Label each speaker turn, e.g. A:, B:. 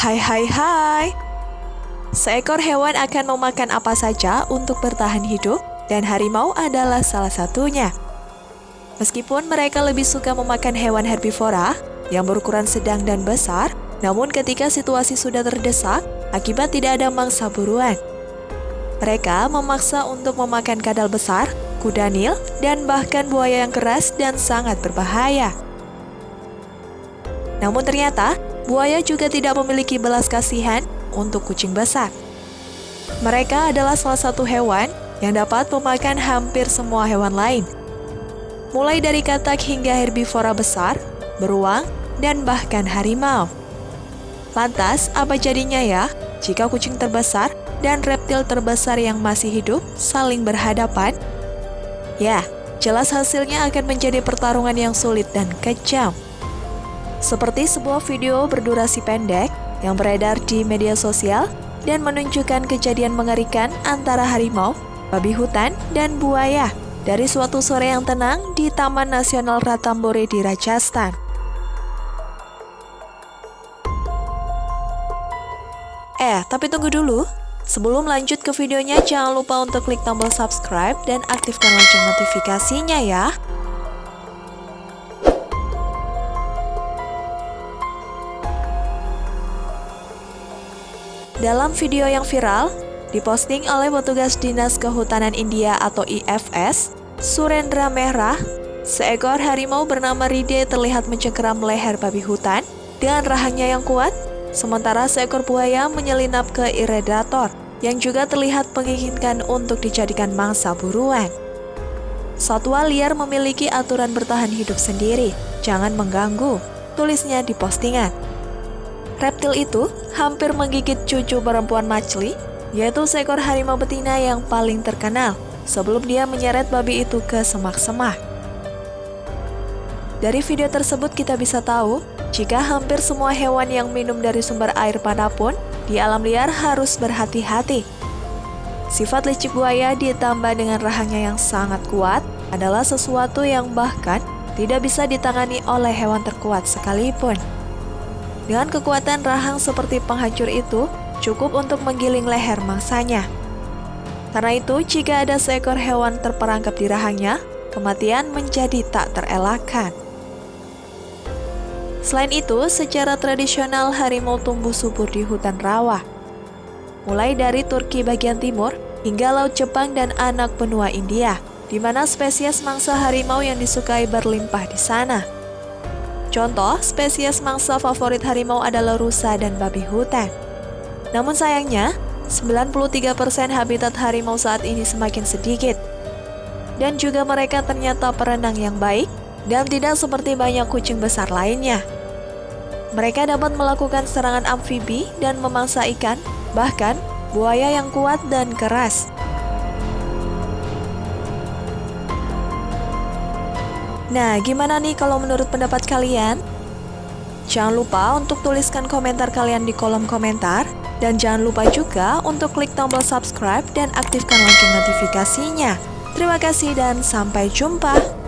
A: Hai hai hai. Seekor hewan akan memakan apa saja untuk bertahan hidup dan harimau adalah salah satunya. Meskipun mereka lebih suka memakan hewan herbivora yang berukuran sedang dan besar, namun ketika situasi sudah terdesak akibat tidak ada mangsa buruan, mereka memaksa untuk memakan kadal besar, kuda nil, dan bahkan buaya yang keras dan sangat berbahaya. Namun ternyata, buaya juga tidak memiliki belas kasihan untuk kucing besar. Mereka adalah salah satu hewan yang dapat memakan hampir semua hewan lain. Mulai dari katak hingga herbivora besar, beruang, dan bahkan harimau. Lantas, apa jadinya ya jika kucing terbesar dan reptil terbesar yang masih hidup saling berhadapan? Ya, jelas hasilnya akan menjadi pertarungan yang sulit dan kejam. Seperti sebuah video berdurasi pendek yang beredar di media sosial dan menunjukkan kejadian mengerikan antara harimau, babi hutan, dan buaya dari suatu sore yang tenang di Taman Nasional Ratambore di Rajasthan. Eh, tapi tunggu dulu. Sebelum lanjut ke videonya, jangan lupa untuk klik tombol subscribe dan aktifkan lonceng notifikasinya ya. Dalam video yang viral, diposting oleh petugas Dinas Kehutanan India atau IFS, Surendra Merah, seekor harimau bernama Ride terlihat mencengkeram leher babi hutan dengan rahangnya yang kuat Sementara seekor buaya menyelinap ke iridator yang juga terlihat menginginkan untuk dijadikan mangsa buruan. Satwa liar memiliki aturan bertahan hidup sendiri, jangan mengganggu, tulisnya di postingan. Reptil itu hampir menggigit cucu perempuan Machli, yaitu seekor harimau betina yang paling terkenal sebelum dia menyeret babi itu ke semak-semak. Dari video tersebut kita bisa tahu jika hampir semua hewan yang minum dari sumber air mana pun di alam liar harus berhati-hati. Sifat licik buaya ditambah dengan rahangnya yang sangat kuat adalah sesuatu yang bahkan tidak bisa ditangani oleh hewan terkuat sekalipun. Dengan kekuatan rahang seperti penghancur itu, cukup untuk menggiling leher mangsanya. Karena itu, jika ada seekor hewan terperangkap di rahangnya, kematian menjadi tak terelakkan. Selain itu, secara tradisional harimau tumbuh subur di hutan rawa. Mulai dari Turki bagian timur hingga Laut Jepang dan anak benua India, di mana spesies mangsa harimau yang disukai berlimpah di sana. Contoh, spesies mangsa favorit harimau adalah rusa dan babi hutan. Namun sayangnya, 93% habitat harimau saat ini semakin sedikit. Dan juga mereka ternyata perenang yang baik dan tidak seperti banyak kucing besar lainnya. Mereka dapat melakukan serangan amfibi dan memangsa ikan, bahkan buaya yang kuat dan keras. Nah, gimana nih kalau menurut pendapat kalian? Jangan lupa untuk tuliskan komentar kalian di kolom komentar. Dan jangan lupa juga untuk klik tombol subscribe dan aktifkan lonceng notifikasinya. Terima kasih dan sampai jumpa.